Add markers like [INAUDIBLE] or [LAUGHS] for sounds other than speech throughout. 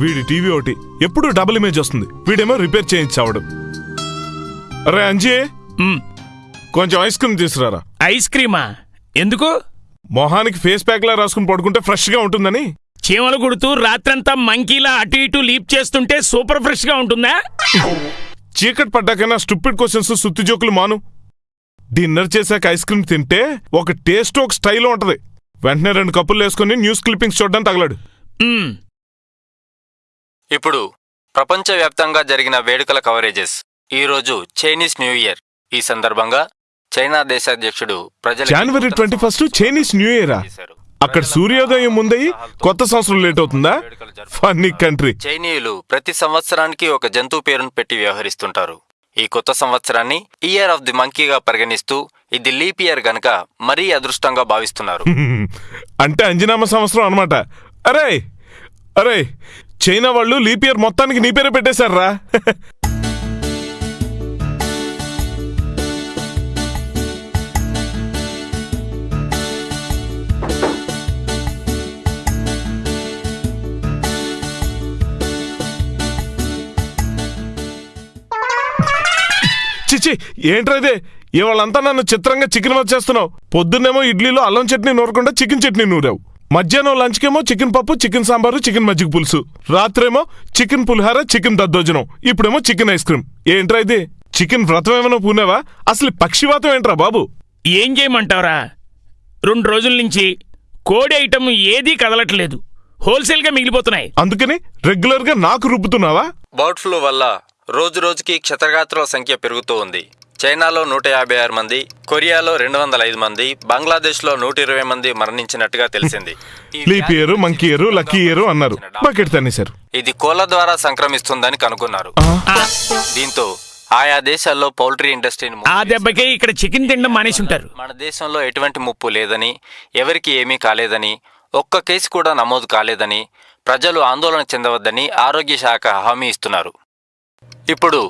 వీడి టీవీ ఒకటి ఎప్పుడు డబుల్ ఇమేజ్ వస్తుంది. వీడేమో రిపేర్ చేయించావడు అరే అంజీ! కొంచెం ఐస్ క్రీమ్ తీసుకురారా? ఐస్ క్రీమా? ఎందుకు? మొహానికి ఫేస్ ప్యాక్ లా రాసుకుని పడుకుంటే ఫ్రెష్గా ఉంటుందని. చీమలు కుడుతూ రాత్రంతా మంకీలా అటు ఇటు లీప్ చేస్తుంటే సూపర్ ఫ్రెష్గా ఉంటుందా? చీకటి పడ్డాకైనా స్టూపిడ్ క్వశ్చన్స్ సుత్తి జోకులు మాను. డిన్నర్ చేశాక ఐస్ క్రీమ్ తింటే ఒక టేస్ట్ ఒక స్టైల్ ఉంటది. వెంటనే రెండు కప్పులు వేసుకుని న్యూస్ క్లిప్పింగ్స్ చూడడానికి తగలడు. ఇప్పుడు ప్రపంచవ్యాప్తంగా జరిగిన వేడుకల కవరేజెస్ ఈరోజు చైనీస్ న్యూ ఇయర్. ఈ సందర్భంగా చైనా దేశాధ్యక్షుడు ప్రజలకు జనవరి twenty first Chinese New Year. అక్కడ సూర్యోదయం ముందయి కొత్త సంవత్సరం లేట్ అవుతుందా. ఫన్నీ కంట్రీ చైనీయులు ప్రతి సంవత్సరానికి ఒక జంతువు పేరును పెట్టి వ్యవహరిస్తుంటారు. ఈ కొత్త సంవత్సరాన్ని ఇయర్ ఆఫ్ ది మంకీగా పరిగణిస్తూ ఇది లీప్ ఇయర్ గనక మరీ అదృష్టంగా భావిస్తున్నారు. [LAUGHS] అంటే అంజనామ సంవత్సరం అనమాట అరే అరే చైనా వాళ్ళు లీప్ ఇయర్ మొత్తానికి నీ పేరు పెట్టేశారా చిచి ఏంట్రా ఇదే? ఇవాళంతా నన్ను చిత్రంగా చికెన్ వచ్చేస్తున్నావు పొద్దున్నేమో ఇడ్లీలో అల్లం చట్నీ నూరకుండా చికెన్ చట్నీ నూరావు. మధ్యాహ్నం లంచ్కేమో చికెన్ పప్పు చికెన్ సాంబారు చికెన్ మజ్జిగ పులుసు. రాత్రేమో చికెన్ పులిహార చికెన్ దద్దోజనం. ఇప్పుడేమో చికెన్ ఐస్ క్రీమ్. ఏంట్రా ఇది? చికెన్ వ్రతం ఏమైనా పూనావా? అసలు పక్షివాతం ఏంట్రా బాబు? ఏం చేయమంటావురా? రెండు రోజుల నుంచి కోడి ఐటమ్ ఏదీ కదలట్లేదు. హోల్సేల్గా మిగిలిపోతున్నాయి. అందుకని రెగ్యులర్గా నాకు రుబ్బుతున్నావా? బర్డ్ ఫ్లూ వల్ల రోజు రోజుకి క్షతగాత్రుల సంఖ్య పెరుగుతూ ఉంది. చైనాలో నూట యాభై ఆరు మంది కొరియాలో రెండు వందల ఐదు మంది బంగ్లాదేశ్లో నూట ఇరవై మంది మరణించినట్టుగా తెలిసింది. ఈ leap year monkey year lucky year అన్నారు. బకెట్ తన్నేశారు. ఇది కోళ్ళ ద్వారా సంక్రమిస్తుందని కనుగొన్నారు. ఆ, దీంతో ఆయా దేశాల్లో పౌల్ట్రీ ఇండస్ట్రీని ఆ దెబ్బకే ఇక్కడ చికెన్ తినడం మానేసి ఉంటారు మన దేశంలో ఎటువంటి ముప్పు లేదని ఎవరికి ఏమీ కాలేదని ఒక్క కేసు కూడా నమోదు కాలేదని ప్రజలు ఆందోళన చెందవద్దని ఆరోగ్య శాఖ హామీ ఇస్తున్నారు. ఇప్పుడు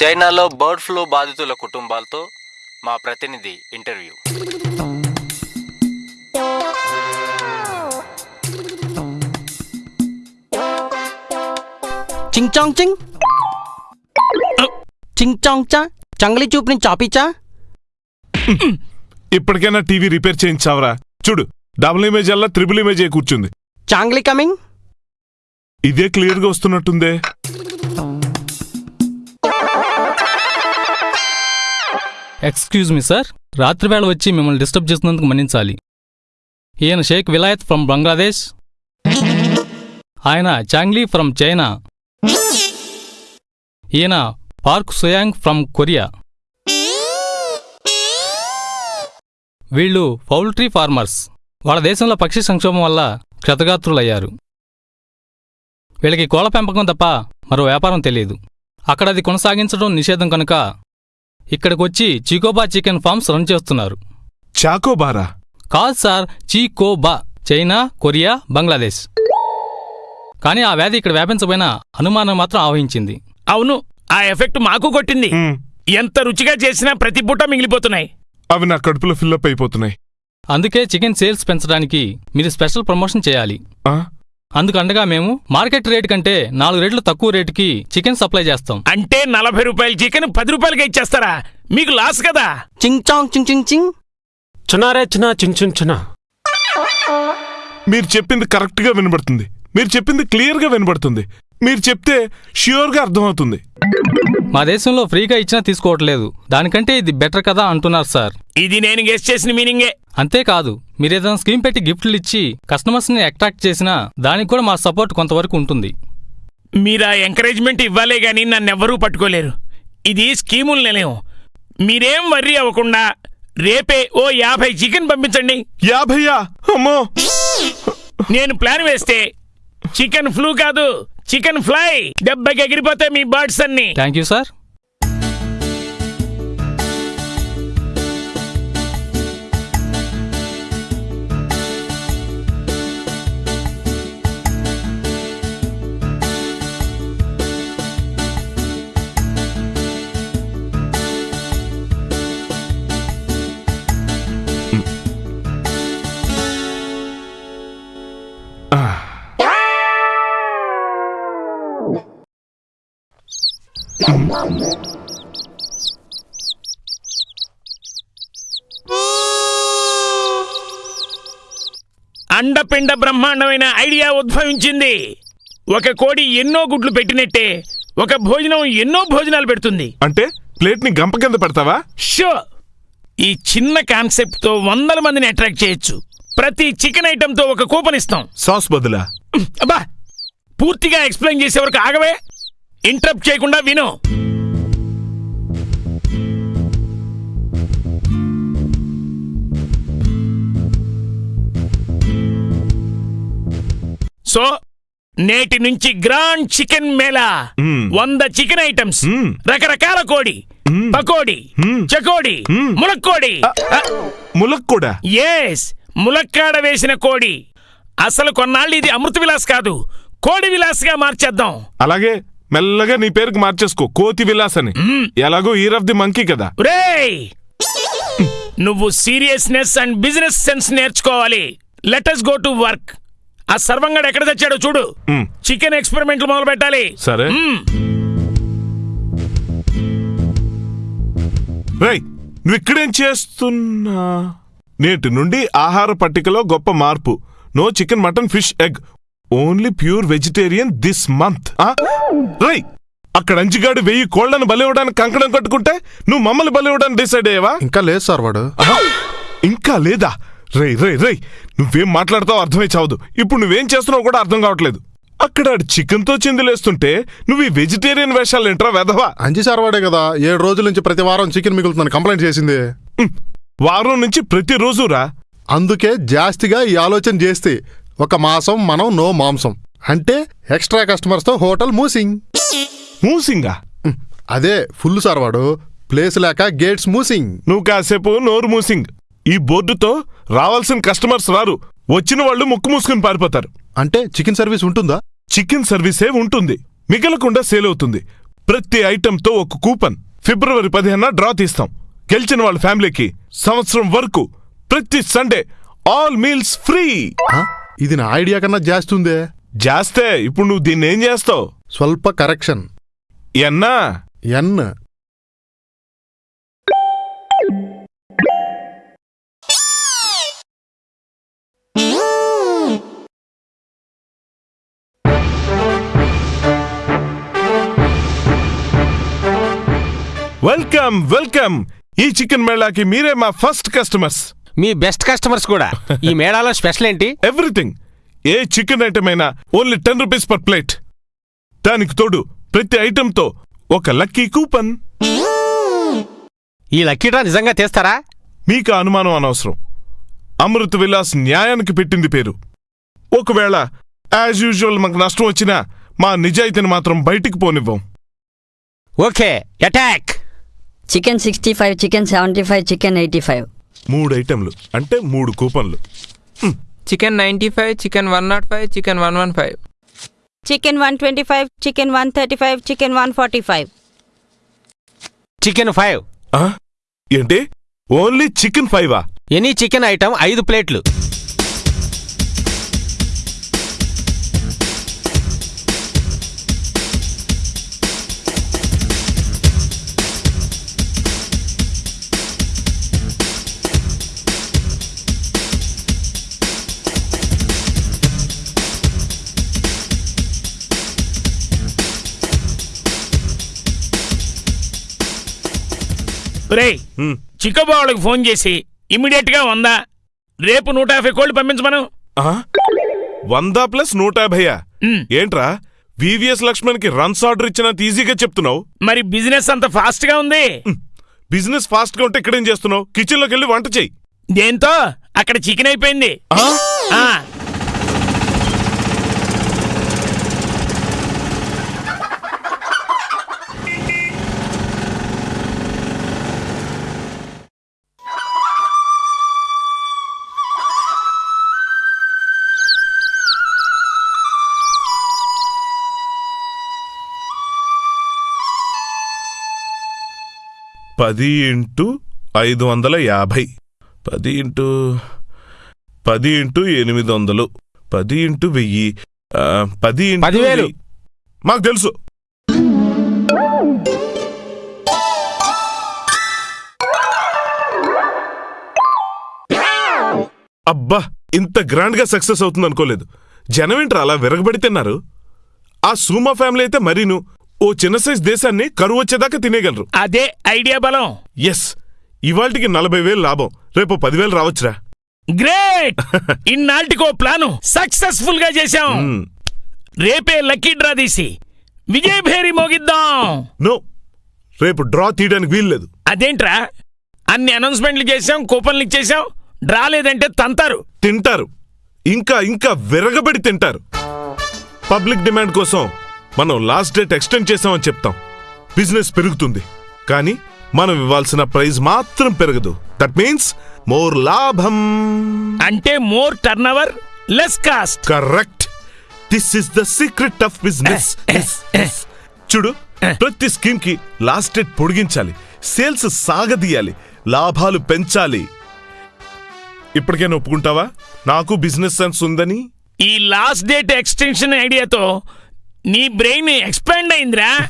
చైనాలో బర్డ్ ఫ్లూ బాధితుల కుటుంబాలతో మా ప్రతినిధి ఇంటర్వ్యూ. చింగ్ చాంగ్ చింగ్. చింగ్ చాంగ్ చా చంగలి చూపుని చాపీచా ఇప్పటికైనా టీవీ రిపేర్ చేయించావరా? చూడు డబుల్ ఇమేజ్ అల్లా త్రిబుల్ ఇమేజ్ అయి కూర్చుంది. Changli coming. ఇదే క్లియర్గా వస్తున్నట్టుందే. ఎక్స్క్యూజ్ మీ సార్ రాత్రివేళ వచ్చి మిమ్మల్ని డిస్టర్బ్ చేసినందుకు మన్నించాలి. ఈయన షేక్ విలాయత్ ఫ్రమ్ బంగ్లాదేశ్. ఆయన చాంగ్లీ ఫ్రమ్ చైనా. ఈయన పార్క్ సుయాంగ్ ఫ్రమ్ కొరియా. వీళ్ళు పౌల్ట్రీ ఫార్మర్స్. వాళ్ళ దేశంలో పక్షి సంక్షోభం వల్ల క్షతగాత్రులయ్యారు. వీళ్ళకి కోళ్ళ పెంపకం తప్ప మరో వ్యాపారం తెలియదు. అక్కడ అది కొనసాగించడం నిషేధం కనుక ఇక్కడికొచ్చి చికోబా చికెన్ ఫార్మ్స్ రన్ చేస్తున్నారు. చాకోబారా? కాదు సార్ చీకోబా చైనా కొరియా బంగ్లాదేశ్. కానీ ఆ వ్యాధి ఇక్కడ వ్యాపించబోయిన అనుమానం మాత్రం ఆవహించింది. అవును ఆ ఎఫెక్ట్ మాకు కొట్టింది. ఎంత రుచిగా చేసినా ప్రతి పూట మిగిలిపోతున్నాయి. అవి నా కడుపులో ఫిల్అప్ అయిపోతున్నాయి. అందుకే చికెన్ సేల్స్ పెంచడానికి మీరు స్పెషల్ ప్రమోషన్ చేయాలి. ఆ? అందుకండగా మేము మార్కెట్ రేట్ కంటే నాలుగు రేట్లు తక్కువ రేటుకి చికెన్ సప్లై చేస్తాం. అంటే నలభై రూపాయల చికెన్ పది రూపాయలకి ఇచ్చేస్తారా? మీకు లాస్ కదా? చింగ్ చాంగ్ చింగ్ చింగ్ చింగ్. చునారే చునా చున్ చున్ చునా. మీరు చెప్పింది కరెక్ట్గా వినబడుతుంది. మీరు చెప్పింది క్లియర్గా వినబడుతుంది. మీరు చెప్తే ష్యూర్గా అర్థమవుతుంది. మా దేశంలో ఫ్రీగా ఇచ్చినా తీసుకోవట్లేదు. దానికంటే ఇది బెటర్ కదా అంటున్నారు సార్. ఇది నేను గెస్ట్ చేసిన మీనింగే. అంతేకాదు మీరేదైనా స్కీమ్ పెట్టి గిఫ్ట్లు ఇచ్చి కస్టమర్స్ని అట్రాక్ట్ చేసినా దానికి కూడా మా సపోర్ట్ కొంతవరకు ఉంటుంది. మీరు ఆ ఎంకరేజ్మెంట్ ఇవ్వాలే గాని నన్నెవ్వరూ పట్టుకోలేరు. ఇది స్కీముల నిలయం. మీరేం వర్రీ అవ్వకుండా రేపే ఓ యాభై చికెన్ పంపించండి. యాభయ్యా అమ్మో! నేను ప్లాన్ వేస్తే చికెన్ ఫ్లూ కాదు. చికెన్ ఫ్లై డెబ్బైకి ఎగిరిపోతే మీ బర్డ్స్ అన్ని. Thank you sir Ah. అండపిండ బ్రహ్మాండమైన ఐడియా ఉద్భవించింది. ఒక కోడి ఎన్నో గుడ్లు పెట్టినట్టే ఒక భోజనం ఎన్నో భోజనాలు పెడుతుంది. అంటే ప్లేట్ని గంప కింద పెడతావా? షో! ఈ చిన్న కాన్సెప్ట్తో వందల మందిని అట్రాక్ట్ చేయొచ్చు. ప్రతి చికెన్ ఐటమ్తో ఒక కూపన్ ఇస్తాం. సాస్ బదులా. అబ్బా! పూర్తిగా ఎక్స్ప్లెయిన్ చేసే వరకు ఆగవే! ఇంటరప్ట్ చేయకుండా విను. సో నేటి నుంచి గ్రాండ్ చికెన్ మేళా. వంద చికెన్ ఐటమ్స్. రకరకాల కోడి పకోడి. చకోడి. ములక్కోడి. ములక్ కూడా? ఎస్ ములక్కాడ వేసిన కోడి. అసలు కొన్నాళ్ళు ఇది అమృత విలాస్ కాదు. కోడి విలాస్గా మార్చేద్దాం. అలాగే మెల్లగా నీ పేరుకి మార్చేసుకో. కోతి విలాస్ అని ఎలాగో ఇయర్ ఆఫ్ ది మంకీ కదా. రేయ్ నువ్వు సీరియస్నెస్ అండ్ బిజినెస్ సెన్స్ నేర్చుకోవాలి. Let us go to work ఆ సర్వంగాడు ఎక్కడ తెచ్చాడో చూడు. చికెన్ ఎక్స్పెరిమెంట్లు మొదలు పెట్టాలి. సరే. రై నువ్వు ఇక్కడేం చేస్తున్నా? నేటి నుండి ఆహార పట్టికలో గొప్ప మార్పు. No chicken mutton fish egg only pure vegetarian this month రై అక్కడ అంజిగాడు వెయ్యి కోళ్ళను బలివ్వడానికి కంకణం కట్టుకుంటే నువ్వు మమ్మల్ని బలివ్వడానికి డిసైడ్ అయ్యావా? ఇంకా లేదు సార్ వాడు! ఇంకా లేదా? రే రే రే నువ్వేం మాట్లాడతావు అర్థమై చావదు. ఇప్పుడు నువ్వేం చేస్తున్నావు కూడా అర్థం కావట్లేదు. అక్కడ చికెన్తో చిందులేస్తుంటే నువ్వు ఈ వెజిటేరియన్ వేషాలు ఏంట్రా వెధవా? అంజి సార్ వాడే కదా ఏడు రోజుల నుంచి ప్రతి వారం చికెన్ మిగులుతుందని కంప్లైంట్ చేసింది. వారం నుంచి ప్రతిరోజు రా అందుకే జాస్తిగా ఈ ఆలోచన చేస్తే ఒక మాసం మనం నో మాంసం. అంటే ఎక్స్ట్రా కస్టమర్స్తో హోటల్ మూసింగ్. మూసింగా? అదే ఫుల్ సార్ వాడు ప్లేస్ లేక గేట్స్ మూసింగ్. నువ్వు కాసేపు నోరు మూసింగ్. ఈ బోర్డుతో రావాల్సిన కస్టమర్స్ రారు. వచ్చిన వాళ్ళు ముక్కు మూసుకుని పారిపోతారు. అంటే చికెన్ సర్వీస్ ఉంటుందా? చికెన్ సర్వీసే ఉంటుంది. మిగలకుండా సేల్ అవుతుంది. ప్రతి ఐటెంతో ఒక కూపన్. ఫిబ్రవరి పదిహేన డ్రా తీస్తాం. గెలిచిన వాళ్ళ ఫ్యామిలీకి సంవత్సరం వరకు ప్రతి సండే ఆల్ మీల్స్ ఫ్రీ. ఇది నా ఐడియా కన్నా జాస్తి ఇప్పుడు నువ్వు దీన్ని ఏం చేస్తావు? స్వల్ప కరెక్షన్. ఎన్నా? ఎన్. Welcome welcome. ఈ చికెన్ మేళాకి మీరే మా ఫస్ట్ కస్టమర్స్. మీ బెస్ట్ కస్టమర్స్ కూడా. ఈ మేళాలో స్పెషల్ ఏంటి? ఎవ్రీథింగ్. ఏ చికెన్ ఐటమ్ అయినా only ten rupees per plate. దానికి తోడు ప్రతి ఐటెంతో ఒక లక్కీ కూపన్. ఈ లక్కీ డ్రా నిజంగా తీస్తారా? మీకు అనుమానం అనవసరం. అమృత్ విలాస్ న్యాయానికి పెట్టింది పేరు. ఒకవేళ యాజ్ యూజువల్ మాకు నష్టం వచ్చినా మా నిజాయితీని మాత్రం బయటికి పోనివ్వం. Okay attack chicken sixty five chicken seventy five chicken eighty five. మూడు ఐటెంలు అంటే మూడు కూపన్లు. Chicken ninety five chicken one naught five chicken one one five. Chicken one twenty five chicken one thirty five chicken one forty five. Chicken five? ఏంటి? Only chicken ఫైవా? Any chicken item ఐదు ప్లేట్లు. రేయ్ హ్మ్. చిక్కబో వాళ్ళకి ఫోన్ చేసి ఇమీడియట్గా వందా. రేపు నూట యాభై కోళ్ళు పంపించమను? వంద ప్లస్ నూట యాభైయా. ఏంట్రా? వివిఎస్ లక్ష్మణ్కి రన్స్ ఆర్డర్ ఇచ్చినంత ఈజీగా చెప్తున్నావు. మరి బిజినెస్ అంత ఫాస్ట్గా ఉంది బిజినెస్ ఫాస్ట్గా ఉంటే ఇక్కడేం చేస్తున్నావు? కిచెన్లోకి వెళ్ళి వంట చెయ్యి దేంతో? అక్కడ చికెన్ అయిపోయింది. పది ఇంటూ ఐదు వందల యాభై. పది ఇంటూ పది ఇంటూ ఎనిమిది వందలు. పది ఇంటూ వెయ్యి. పది పదివేలు. మాకు తెలుసు. అబ్బా ఇంత గ్రాండ్గా సక్సెస్ అవుతుంది అనుకోలేదు జనం ఏంటారు అలా విరగబడి తిన్నారు? ఆ సూమా ఫ్యామిలీ అయితే మరీను. ఓ చిన్న సైజ్ దేశాన్ని కరువు వచ్చేదాకా తినేయగలరు. అదే ఐడియా బలం. ఎస్ ఇవాళకి నలభై వేలు లాభం. రేపు పదివేలు రావచ్చురా. గ్రేట్! [LAUGHS] ఇన్నాళ్ళకో ప్లాను సక్సెస్ఫుల్గా చేశాం. రేపే లక్కీ డ్రా తీసి. విజయ్ భేరి మోగిద్దాం. నో. రేపు డ్రా తీయడానికి వీల్లేదు అదేంట్రా? అన్ని అనౌన్స్మెంట్లు చేశాం కూపన్లు ఇచ్చేశాం. డ్రా లేదంటే తంతారు. తింటారు. ఇంకా ఇంకా విరగబడి తింటారు. పబ్లిక్ డిమాండ్ కోసం మనం లాస్ట్ డేట్ ఎక్స్టెండ్ చేసామని చెప్తాం. బిజినెస్ పెరుగుతుంది. కానీ మనం ఇవ్వాల్సిన ప్రైజ్ మాత్రం పెరగదు. దట్ మీన్స్ మోర్ లాభం. అంటే more turnover less cost correct this is the secret of business చూడు ప్రతి స్కీమ్కి లాస్ట్ డేట్ పొడిగించాలి. సేల్స్ సాగదీయాలి. లాభాలు పెంచాలి. ఇప్పటికైనా ఒప్పుకుంటావా? నాకు బిజినెస్ సెన్స్ ఉందని? ఈ లాస్ట్ డేట్ ఎక్స్టెన్షన్ ఐడియాతో నీ బ్రెయిన్ ఎక్స్పాండ్ అయిందిరా.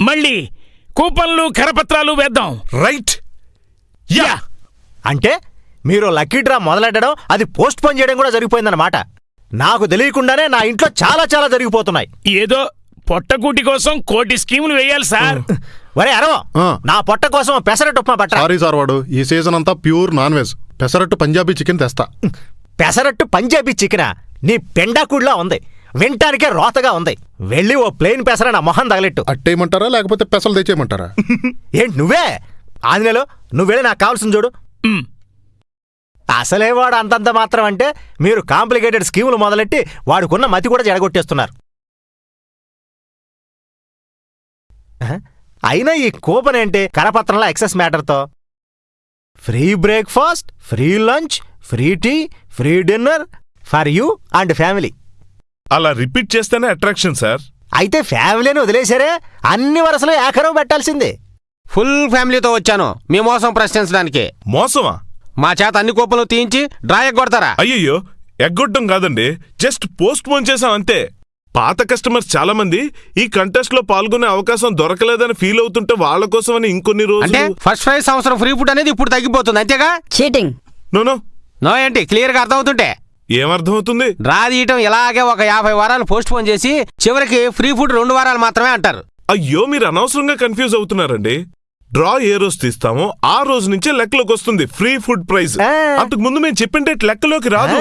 మళ్ళీ కూపన్లు కరపత్రాలు వేద్దాం. రైట్. యా. అంటే మీరు లక్కీ డ్రా మొదలెట్టడం అది పోస్ట్ పోన్ చేయడం కూడా జరిగిపోయిందన్నమాట. నాకు తెలియకుండానే నా ఇంట్లో చాలా చాలా జరిగిపోతున్నాయి. ఏదో పొట్టకూటి కోసం కోటి స్కీములు వేయాలి సార్. వరే అరవం. నా పొట్ట కోసం పెసరట్టు ఉప్మా పట్ట సారీ సార్ వాడు ఈ సీజన్ అంతా pure non veg. Pesarattu Punjabi chicken తెస్తా. పెసరట్టు పంజాబీ చికెనా? నీ పెండాకుడిలా ఉంది. వింటానికే రోతగా ఉంది. వెళ్ళి ఓ ప్లేన్ పెసర నా మొహం తగలెట్టు. అట్టేయమంటారా? లేకపోతే పెసలు తెచ్చేయమంటారా? [LAUGHS] ఏంటి నువ్వే? ఆంజనేయులు నువ్వు వెళ్ళి నాకు కావాల్సింది చూడు. అసలే వాడు అంతంత మాత్రం అంటే మీరు కాంప్లికేటెడ్ స్కీములు మొదలెట్టి వాడుకున్న మతి కూడా జడగొట్టేస్తున్నారు? అయినా ఈ కూపన్ ఏంటి? కరపత్రంలో excess మ్యాటర్తో. Free breakfast free lunch free tea free dinner for you and family. అలా రిపీట్ చేస్తేనే అట్రాక్షన్ సార్ అయితే ఫ్యామిలీని వదిలేశారే? అన్ని వరుసలు ఏకరవ పెట్టాల్సిందే. ఫుల్ ఫ్యామిలీతో వచ్చాను. మీ మోసం ప్రశ్నించడానికి. మోసమా? మా చేత అన్ని కూపన్లు తీయించి డ్రా ఎగ్గొడతారా అయ్యయ్యో ఎగ్గొట్టం కాదండి. జస్ట్ పోస్ట్ పోన్ చేసాం అంతే. పాత కస్టమర్స్ చాలా మంది ఈ కంటెస్ట్లో పాల్గొనే అవకాశం దొరకలేదని ఫీల్ అవుతుంటే వాళ్ళ కోసమని ఇంకొన్ని అంటే రోజులు ఫస్ట్ ప్రైజ్ సంవత్సరం ఫ్రీ ఫుడ్ అనేది ఇప్పుడు తగ్గిపోతుంది అంతేగా? చీటింగ్ నోనో నో ఏంటి? క్లియర్గా అర్థమవుతుంటే. ఏమర్థమవుతుంది? డ్రా తీయటం ఇలాగే ఒక యాభై వారాలు పోస్ట్ పోన్ చేసి చివరికి ఫ్రీ ఫుడ్ రెండు వారాలు మాత్రమే అంటారు. అయ్యో మీరు అనవసరంగా కన్ఫ్యూజ్ అవుతున్నారండి. డ్రా ఏ రోజు తీస్తామో ఆ రోజు నుంచే లెక్కలోకి వస్తుంది ఫ్రీ ఫుడ్ ప్రైజ్. అంతకు ముందు మేము చెప్పిండే లెక్కలోకి రాదు.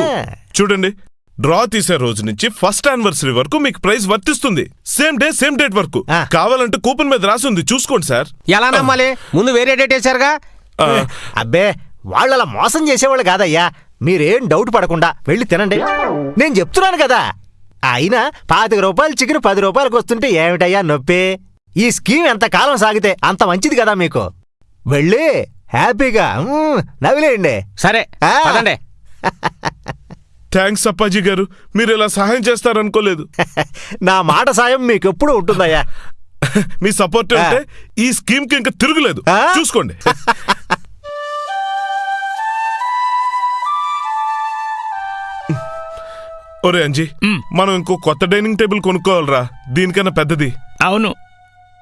చూడండి డ్రా తీసే రోజు నుంచి ఫస్ట్ యానివర్సరీ వరకు మీకు ప్రైజ్ వర్తిస్తుంది. సేమ్ డే సేమ్ డేట్ వరకు. కావాలంటే కూపన్ మీద రాసి ఉంది చూసుకోండి సార్. ఎలా నమ్మాలి? ముందు వేరే డేట్ వేశారుగా? ఆ, అబ్బే వాళ్ళలా మోసం చేసేవాళ్ళు కాదయ్యా. మీరేం డౌట్ పడకుండా వెళ్ళి తినండి. నేను చెప్తున్నాను కదా. అయినా పాతిక రూపాయలు చికెన్ పది రూపాయలకు వస్తుంటే ఏమిటయ్యా నొప్పి? ఈ స్కీమ్ ఎంత కాలం సాగితే అంత మంచిది కదా మీకు? వెళ్ళి హ్యాపీగా నవ్విలేయండి. సరే. పదండి. థ్యాంక్స్ అప్పాజీ గారు మీరు ఇలా సహాయం చేస్తారనుకోలేదు. [LAUGHS] నా మాట సాయం మీకు ఎప్పుడు ఉంటుందయ్యా? [LAUGHS] మీ సపోర్ట్ ఉంటే ఈ స్కీమ్కి ఇంకా తిరుగులేదు. ఆ? చూసుకోండి. [LAUGHS] ఒరే అంజీ మనం ఇంకో కొత్త డైనింగ్ టేబుల్ కొనుక్కోవాలరా. దీనికన్నా పెద్దది. అవును.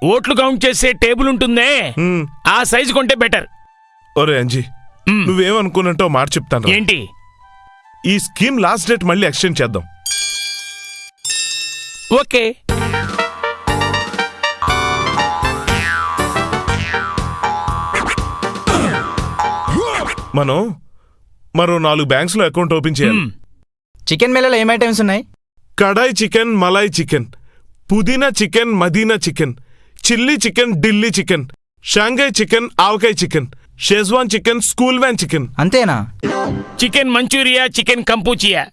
ఓట్లు కౌంట్ చేసే టేబుల్ ఉంటుందే. ఆ సైజు కొంటే బెటర్. ఒరే అంజీ. నువ్వేమనుకున్నట్టో మాట చెప్తాను. ఏంటి? ఈ స్కీమ్ లాస్ట్ డేట్ మళ్ళీ ఎక్స్టెండ్ చేద్దాం. ఓకే. మనం మరో నాలుగు బ్యాంక్స్లో అకౌంట్ ఓపెన్ చేయాలి. చికెన్ మేలలో ఏం ఐటమ్స్ ఉన్నాయి? Kadai chicken malai chicken pudina chicken Madina chicken chilli chicken Delhi chicken Shanghai chicken avakaya chicken Schezwan chicken school van chicken. అంతేనా? Chicken Manchuria chicken Kampuchea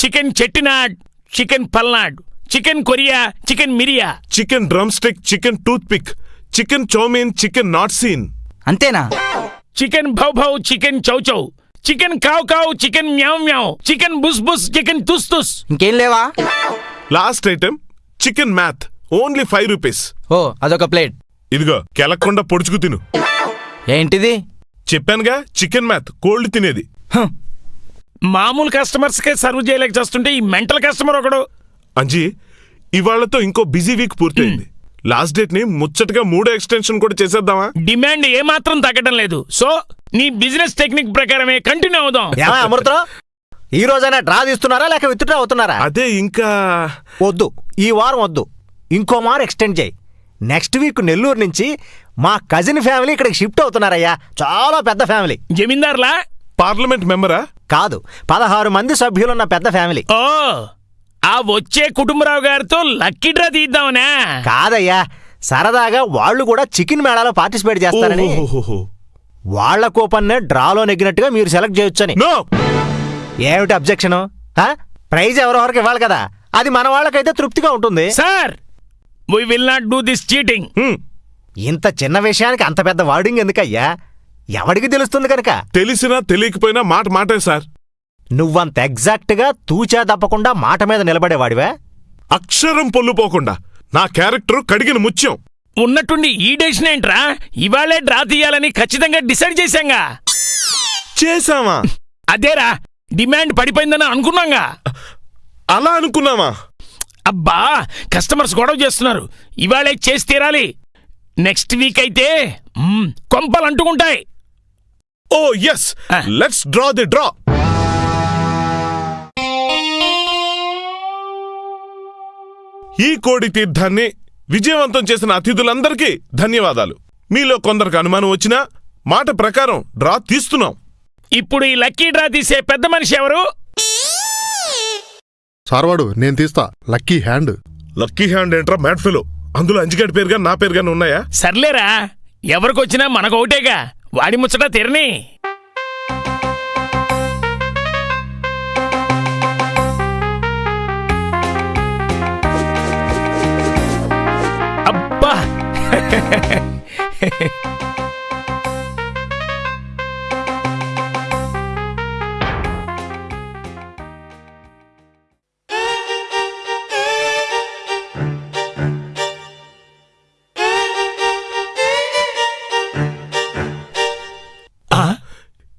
chicken Chettinad chicken Palnad chicken Korea chicken మిరియా. Chicken drumstick chicken toothpick chicken chow mein chicken not seen. అంతేనా? Chicken భౌ భౌ chicken చౌచౌ chicken కావ్ కావ్ chicken మ్యావ్ మ్యావ్ chicken బుస్ బుస్ చికెన్ తుస్ తుస్. ఇంకేం లేవా? Last item chicken math only five rupees. ఓ అదొక ప్లేట్. ఇదిగో కెలక్కుండా పొడుచుకు తిను. ఏంటిది? చెప్పానుగా చికెన్ మ్యాథ్ కోల్డ్ తినేది. మామూలు కస్టమర్స్ కే సర్వ్ చేయలేక చేస్తుంటే ఈ మెంటల్ కస్టమర్ ఒకడు. అంజీ ఇవాళ్ళతో ఇంకో బిజీ వీక్ పూర్తయింది. లాస్ట్ డేట్ని ముచ్చటగా మూడో ఎక్స్టెన్షన్ కూడా చేసేద్దామా? డిమాండ్ ఏమాత్రం తగ్గడం లేదు. సో నీ బిజినెస్ టెక్నిక్ ప్రకారమే కంటిన్యూ అవుదాం. ఏమా అమృతం? ఈ రోజైనా డ్రా తీస్తున్నారా లేక విత్డ్రా అవుతున్నారా? అదే ఇంకా వద్దు. ఈ వారం వద్దు. ఇంకో మారు ఎక్స్టెండ్ చేయి. నెక్స్ట్ వీక్ నెల్లూరు నుంచి మా కజిన్ ఫ్యామిలీ ఇక్కడికి షిఫ్ట్ అవుతున్నారయ్యా. చాలా పెద్ద ఫ్యామిలీ. జమీందార్లా? పార్లమెంట్ మెంబరా? కాదు. పదహారు మంది సభ్యులున్న పెద్ద ఫ్యామిలీ. ఓ ఆ వచ్చే కుటుంబరావు గారితో లక్కీ డ్రా తీద్దామనా. కాదయ్యా. సరదాగా వాళ్ళు కూడా చికెన్ మేళాలో పార్టిసిపేట్ చేస్తారని. ఓహోహోహో. వాళ్ళ కూపన్నే డ్రాలో నెగ్గినట్టుగా మీరు సెలెక్ట్ చేయొచ్చని. ఏమిటి అబ్జెక్షన్? ప్రైజ్ ఎవరెవరికి ఇవ్వాలి కదా? అది మన వాళ్ళకైతే తృప్తిగా ఉంటుంది. Sir we will not do this cheating. ఇంత చిన్న విషయానికి అంత పెద్ద వార్డింగ్ ఎందుకయ్యా? ఎవడికి తెలుస్తుంది కనుక? తెలిసినా తెలియకపోయినా మాట మాటే సార్. నువ్వంత ఎగ్జాక్ట్గా తూచా తప్పకుండా మాట మీద నిలబడేవాడివా? అక్షరం పొల్లుపోకుండా నా క్యారెక్టర్ కడిగిన ముత్యం. ఉన్నట్టుండి ఈ డెసిషన్ ఏంట్రా? ఇవాళే డ్రా తీయాలని ఖచ్చితంగా డిసైడ్ చేశాంగా. చేశామా? అదేరా డిమాండ్ పడిపోయిందని అనుకున్నాంగా. అలా అనుకున్నామా? అబ్బా కస్టమర్స్ గొడవ చేస్తున్నారు. ఇవాళే చేసి తీరాలి. నెక్స్ట్ వీక్ అయితే కొంపలు అంటుకుంటాయి. ఓ yes Ah. Let's draw the draw ఈ కోడి తీర్థాన్ని విజయవంతం చేసిన అతిథులందరికీ ధన్యవాదాలు. మీలో కొందరికి అనుమానం వచ్చినా మాట ప్రకారం డ్రా తీస్తున్నాం. ఇప్పుడు ఈ లక్కీ డ్రా తీసే పెద్ద మనిషి ఎవరు? సార్వాడు నేను తీస్తా. Lucky hand. లక్కీ హ్యాండ్ ఏంట్రా మ్యాట్ ఫెలో? అందులో అంజిగడ్ పేరుగా నా పేరు గాని ఉన్నాయా? సర్లేరా ఎవరికొచ్చినా మనకు ఒకటేగా వాడి ముచ్చట తిరని.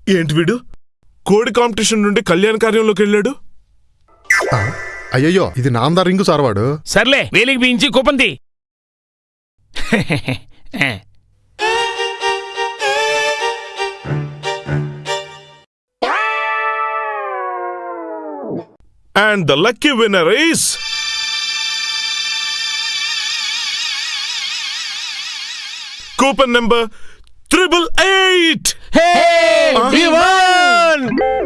ఏంటి వీడు? కోడి కాంపిటీషన్ నుండి కళ్యాణ కార్యంలోకి వెళ్ళాడు? ఆ, అయ్యయ్యో ఇది నాందా రింగు సార్వాడు సర్లే వేలికి బించి కూపంది [LAUGHS] and the lucky winner is coupon number triple eight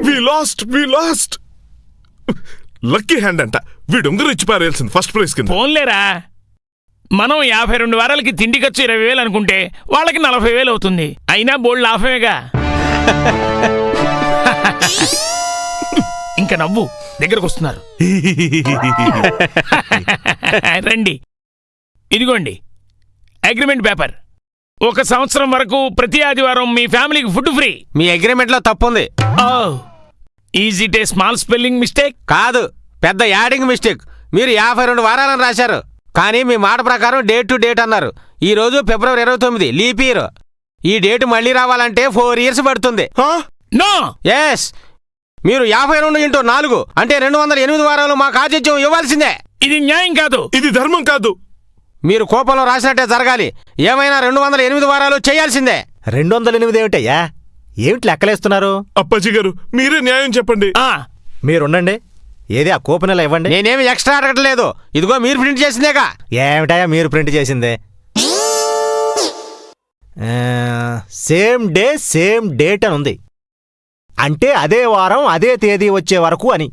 we lost we lost [LAUGHS] lucky hand అంట వీడు ఉంగరు ఇచ్చి పారేయాల్సింది ఫస్ట్ ప్రైజ్ కింద ఫోన్లేరా మనం యాభై రెండు వారాలకి తిండి ఖర్చు ఇరవై వేలు అనుకుంటే వాళ్ళకి నలభై వేలు అవుతుంది. అయినా బోల్డ్ లాభమేగా? [LAUGHS] ఇంకా నవ్వు దగ్గరకు వస్తున్నారు. [LAUGHS] రండి. ఇదిగోండి. అగ్రిమెంట్ పేపర్ ఒక సంవత్సరం వరకు ప్రతి ఆదివారం మీ ఫ్యామిలీకి ఫుడ్ ఫ్రీ. మీ అగ్రిమెంట్లో తప్పుంది. Is it a small spelling mistake కాదు పెద్ద యాడింగ్ మిస్టేక్. మీరు యాభై రెండు వారాలను రాశారు. కానీ మీ మాట ప్రకారం డేట్ టు డేట్ అన్నారు. ఈ రోజు ఫిబ్రవరి ఇరవై తొమ్మిది లీప్ ఇయర్. ఈ డేట్ మళ్ళీ రావాలంటే ఫోర్ ఇయర్స్ పడుతుంది. నో! ఎస్ మీరు యాభై రెండు ఇంటూ నాలుగు అంటే రెండు వందల ఎనిమిది వారాలు మాకు ఆతిథ్యం ఇవ్వాల్సిందే. ఇది న్యాయం కాదు. ఇది ధర్మం కాదు. మీరు కోపంలో రాసినట్టే జరగాలి. ఏమైనా రెండు వందల ఎనిమిది వారాలు చేయాల్సిందే. రెండు వందల ఎనిమిది ఏమిటయ్యా? ఏమిటి లెక్కలేస్తున్నారు? అప్పాజీ గారు మీరే న్యాయం చెప్పండి. మీరుండండి. ఏది ఆ కూపన్ ఇలా ఇవ్వండి? నేనేమి ఎక్స్ట్రా అడగట్లేదు. ఇదిగో మీరు ప్రింట్ చేసిందేగా. ఏమిటయ్యా మీరు ప్రింట్ చేసిందే? సేమ్ డే సేమ్ డేట్ అని ఉంది. అంటే అదే వారం అదే తేదీ వచ్చే వరకు అని.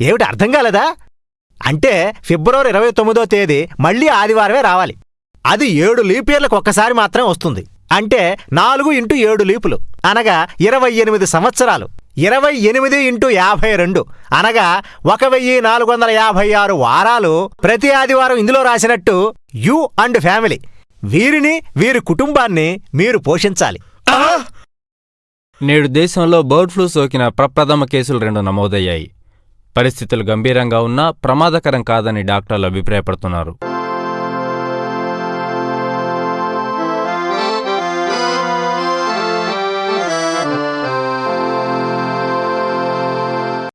ఏమిటి అర్థం కాలేదా? అంటే ఫిబ్రవరి ఇరవై తొమ్మిదో తేదీ మళ్ళీ ఆదివారమే రావాలి. అది ఏడు లీప్ ఇయర్లకు ఒక్కసారి మాత్రమే వస్తుంది. అంటే నాలుగు ఇంటూ ఏడు లీపులు. అనగా ఇరవై ఎనిమిది సంవత్సరాలు. ఇరవై ఎనిమిది ఇంటూ యాభై రెండు. అనగా ఒక వెయ్యి నాలుగు వందల యాభై ఆరు వారాలు ప్రతి ఆదివారం ఇందులో రాసినట్టు యు అండ్ ఫ్యామిలీ. వీరిని వీరి కుటుంబాన్ని మీరు పోషించాలి. నేడు దేశంలో బర్డ్ ఫ్లూ సోకిన ప్రప్రథమ కేసులు రెండు నమోదయ్యాయి. పరిస్థితులు గంభీరంగా ఉన్నా ప్రమాదకరం కాదని డాక్టర్లు అభిప్రాయపడుతున్నారు.